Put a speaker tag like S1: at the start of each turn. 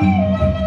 S1: Música